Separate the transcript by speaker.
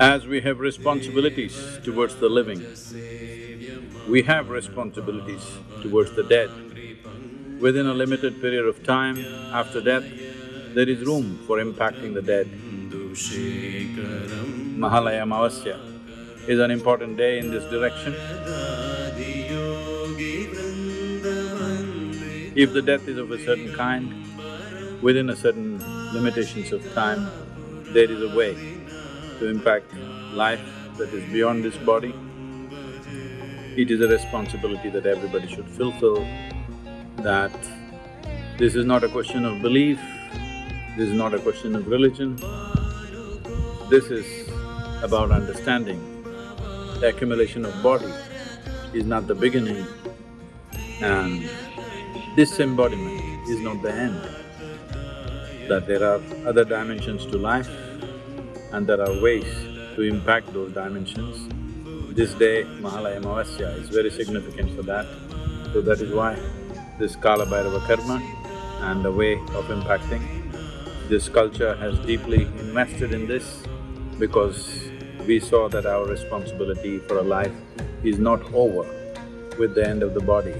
Speaker 1: As we have responsibilities towards the living, we have responsibilities towards the dead. Within a limited period of time after death, there is room for impacting the dead. Mahalaya Amavasya is an important day in this direction. If the death is of a certain kind, within a certain limitations of time, there is a way to impact life that is beyond this body. It is a responsibility that everybody should fulfill, that this is not a question of belief, this is not a question of religion, this is about understanding. The accumulation of body is not the beginning and this embodiment is not the end, that there are other dimensions to life and there are ways to impact those dimensions. This day, Mahalaya Amavasya is very significant for that. So that is why this Kala Bhairava Karma and the way of impacting. This culture has deeply invested in this because we saw that our responsibility for a life is not over with the end of the body.